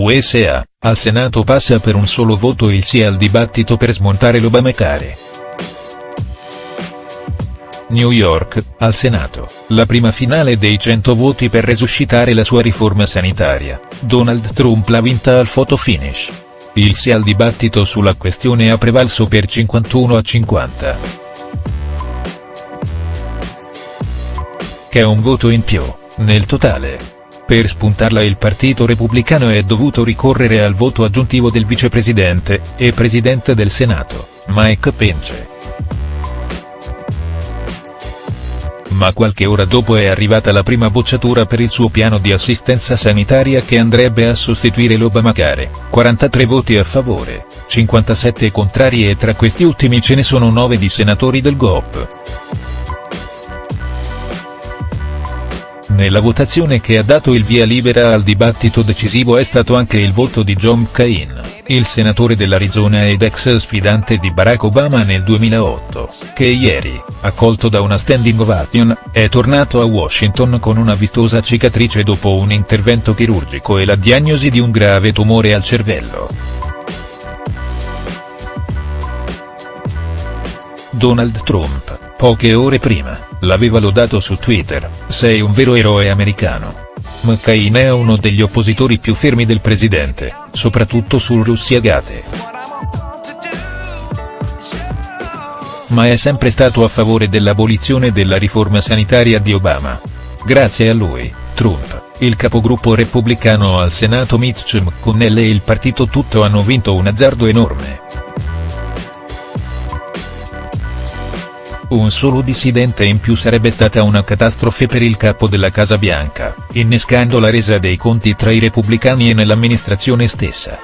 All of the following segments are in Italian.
USA, al Senato passa per un solo voto il sì al dibattito per smontare l'Obamacare. New York, al Senato, la prima finale dei 100 voti per resuscitare la sua riforma sanitaria, Donald Trump l'ha vinta al photo finish. Il sì al dibattito sulla questione ha prevalso per 51 a 50. Che è un voto in più, nel totale. Per spuntarla il partito repubblicano è dovuto ricorrere al voto aggiuntivo del vicepresidente, e presidente del Senato, Mike Pence. Ma qualche ora dopo è arrivata la prima bocciatura per il suo piano di assistenza sanitaria che andrebbe a sostituire l'Obamacare, 43 voti a favore, 57 contrari e tra questi ultimi ce ne sono 9 di senatori del GOP. Nella votazione che ha dato il via libera al dibattito decisivo è stato anche il voto di John McCain, il senatore dell'Arizona ed ex sfidante di Barack Obama nel 2008, che ieri, accolto da una standing ovation, è tornato a Washington con una vistosa cicatrice dopo un intervento chirurgico e la diagnosi di un grave tumore al cervello. Donald Trump Poche ore prima, l'aveva lodato su Twitter, sei un vero eroe americano. McCain è uno degli oppositori più fermi del presidente, soprattutto sul Russiagate. Ma è sempre stato a favore dell'abolizione della riforma sanitaria di Obama. Grazie a lui, Trump, il capogruppo repubblicano al Senato Mitch McConnell e il partito tutto hanno vinto un azzardo enorme. Un solo dissidente in più sarebbe stata una catastrofe per il capo della Casa Bianca, innescando la resa dei conti tra i repubblicani e nell'amministrazione stessa.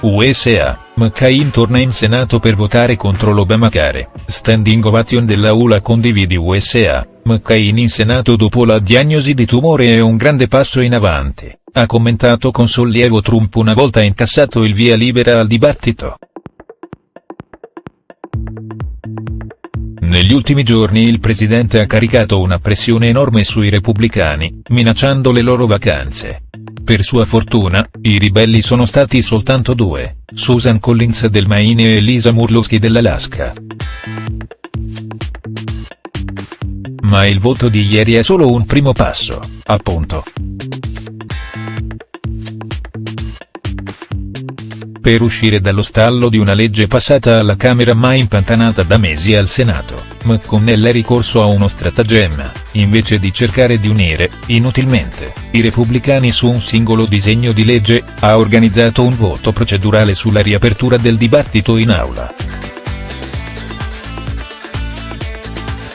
USA, McCain torna in Senato per votare contro l'Obamacare, standing ovation della ULA condividi USA, McCain in Senato dopo la diagnosi di tumore è un grande passo in avanti, ha commentato con sollievo Trump una volta incassato il via libera al dibattito. Negli ultimi giorni il presidente ha caricato una pressione enorme sui repubblicani, minacciando le loro vacanze. Per sua fortuna, i ribelli sono stati soltanto due, Susan Collins del Maine e Lisa Murlowski dell'Alaska. Ma il voto di ieri è solo un primo passo, appunto. Per uscire dallo stallo di una legge passata alla Camera ma impantanata da mesi al Senato, McConnell è ricorso a uno stratagemma, invece di cercare di unire, inutilmente, i repubblicani su un singolo disegno di legge, ha organizzato un voto procedurale sulla riapertura del dibattito in aula.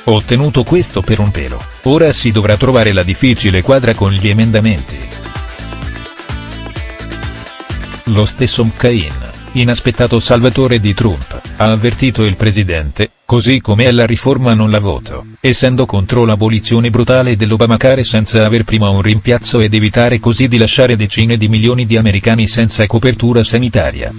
Ottenuto questo per un pelo, ora si dovrà trovare la difficile quadra con gli emendamenti. Lo stesso McCain, inaspettato salvatore di Trump, ha avvertito il presidente, così come la riforma non la voto, essendo contro l'abolizione brutale dell'Obamacare senza aver prima un rimpiazzo ed evitare così di lasciare decine di milioni di americani senza copertura sanitaria.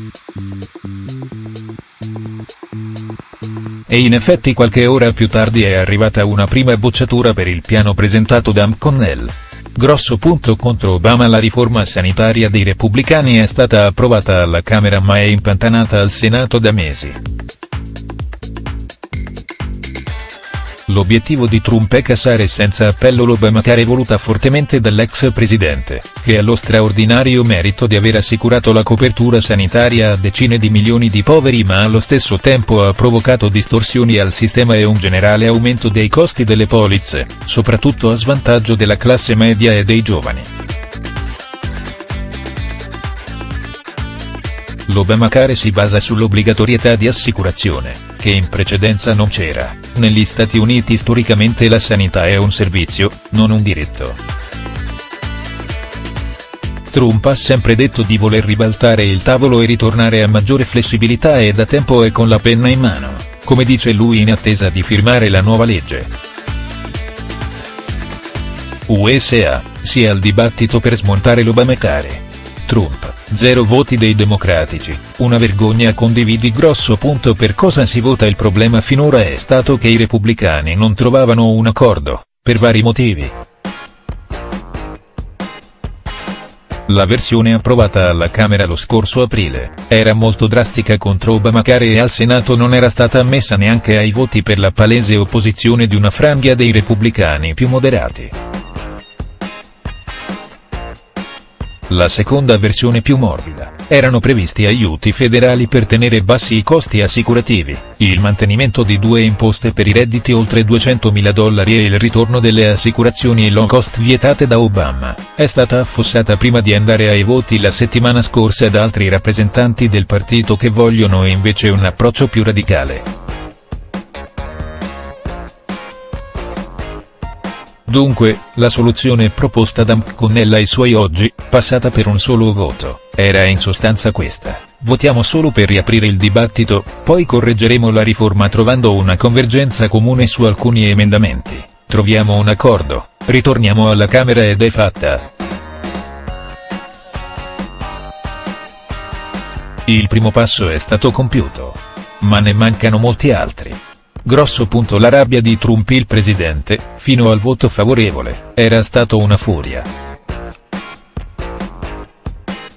E in effetti qualche ora più tardi è arrivata una prima bocciatura per il piano presentato da McConnell. Grosso punto contro Obama La riforma sanitaria dei repubblicani è stata approvata alla Camera ma è impantanata al Senato da mesi. L'obiettivo di Trump è cassare senza appello l'Obamacare voluta fortemente dall'ex presidente, che ha lo straordinario merito di aver assicurato la copertura sanitaria a decine di milioni di poveri ma allo stesso tempo ha provocato distorsioni al sistema e un generale aumento dei costi delle polizze, soprattutto a svantaggio della classe media e dei giovani. L'Obamacare si basa sull'obbligatorietà di assicurazione che in precedenza non c'era, negli Stati Uniti storicamente la sanità è un servizio, non un diritto. Trump ha sempre detto di voler ribaltare il tavolo e ritornare a maggiore flessibilità e da tempo è con la penna in mano, come dice lui in attesa di firmare la nuova legge. USA, sia al dibattito per smontare l'Obamacare. Trump Zero voti dei democratici, una vergogna condividi grosso punto per cosa si vota il problema finora è stato che i repubblicani non trovavano un accordo, per vari motivi. La versione approvata alla Camera lo scorso aprile, era molto drastica contro Obamacare e al Senato non era stata ammessa neanche ai voti per la palese opposizione di una franghia dei repubblicani più moderati. La seconda versione più morbida, erano previsti aiuti federali per tenere bassi i costi assicurativi, il mantenimento di due imposte per i redditi oltre 200.000 dollari e il ritorno delle assicurazioni low cost vietate da Obama, è stata affossata prima di andare ai voti la settimana scorsa da altri rappresentanti del partito che vogliono invece un approccio più radicale. Dunque, la soluzione proposta da McConnell ai suoi oggi, passata per un solo voto, era in sostanza questa, votiamo solo per riaprire il dibattito, poi correggeremo la riforma trovando una convergenza comune su alcuni emendamenti, troviamo un accordo, ritorniamo alla Camera ed è fatta. Il primo passo è stato compiuto. Ma ne mancano molti altri. Grosso punto la rabbia di Trump il presidente, fino al voto favorevole, era stato una furia.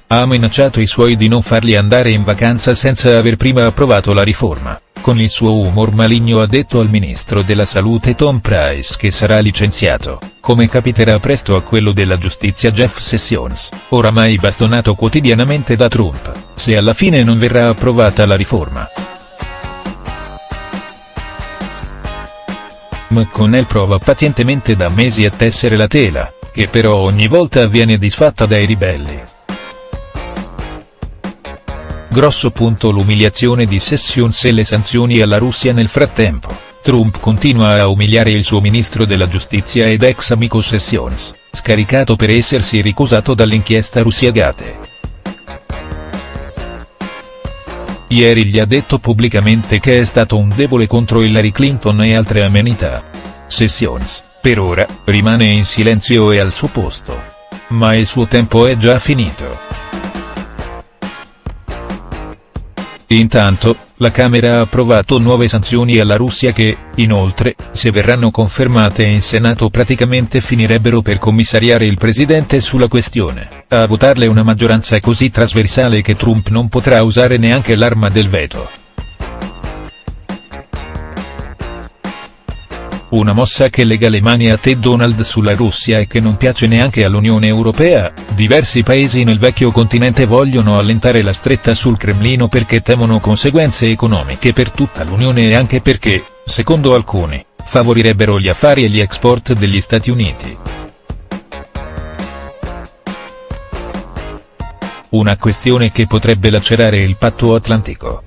Ha minacciato i suoi di non farli andare in vacanza senza aver prima approvato la riforma, con il suo umor maligno ha detto al ministro della salute Tom Price che sarà licenziato, come capiterà presto a quello della giustizia Jeff Sessions, oramai bastonato quotidianamente da Trump, se alla fine non verrà approvata la riforma. McConnell prova pazientemente da mesi a tessere la tela, che però ogni volta viene disfatta dai ribelli. Grosso punto l'umiliazione di Sessions e le sanzioni alla Russia nel frattempo, Trump continua a umiliare il suo ministro della giustizia ed ex amico Sessions, scaricato per essersi ricusato dall'inchiesta Russiagate. Ieri gli ha detto pubblicamente che è stato un debole contro Hillary Clinton e altre amenità. Sessions, per ora, rimane in silenzio e al suo posto. Ma il suo tempo è già finito. Intanto, la Camera ha approvato nuove sanzioni alla Russia che, inoltre, se verranno confermate in Senato praticamente finirebbero per commissariare il presidente sulla questione, a votarle una maggioranza così trasversale che Trump non potrà usare neanche l'arma del veto. Una mossa che lega le mani a Ted Donald sulla Russia e che non piace neanche all'Unione Europea, diversi paesi nel vecchio continente vogliono allentare la stretta sul Cremlino perché temono conseguenze economiche per tutta l'Unione e anche perché, secondo alcuni, favorirebbero gli affari e gli export degli Stati Uniti. Una questione che potrebbe lacerare il patto atlantico.